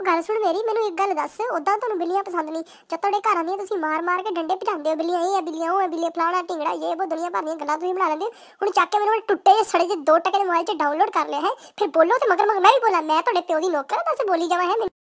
ਉਹ ਗੱਲ ਸੁਣ ਮੇਰੀ, ਮੈਨੂੰ ਇੱਕ ਗੱਲ ਦੱਸ ਉਦਾਂ ਤੁਹਾਨੂੰ ਬਿੱਲੀਆਂ ਪਸੰਦ ਨਹੀਂ। ਜਦ ਤੁਹਾਡੇ ਘਰ ਆਉਂਦੀਆਂ, ਤੁਸੀਂ ਮਾਰ ਮਾਰ ਕੇ ਡੰਡੇ ਭਜਾਉਂਦੇ ਹੋ, ਬਿੱਲੀਆਂ ਇਹ ਆ, ਬਿੱਲੀਆਂ ਉਹ ਆ, ਬਿੱਲੀਆਂ ਫਲਾਣਾ ਢਿੰਗੜਾ ਇਹ ਉਹ ਦੁਨੀਆ ਭਰ ਦੀਆਂ ਗੱਲਾਂ ਤੁਸੀਂ ਬਣਾ ਲੈਂਦੇ ਹੋ। ਹੁਣ ਚੱਕ ਕੇ ਮੈਨੂੰ ਟੁੱਟੇ ਜਿਹੇ ਸੜੇ ਜੇ ਦੋ ਟਕੇ ਦੇ ਮੋਬਾਈਲ 'ਚ ਡਾਊਨਲੋਡ ਕਰ ਲਿਆ ਹੈ। ਫਿਰ ਬੋਲੋ ਤੇ ਮਗਰ ਮਗਰ, ਮੈਂ ਵੀ ਬੋਲਾਂ, ਮੈਂ ਤੁਹਾਡੇ ਪਿਓ ਦੀ ਨੌਕਰ ਦੱਸ ਬੋਲੀ ਜਾਵਾਂ ਹੈ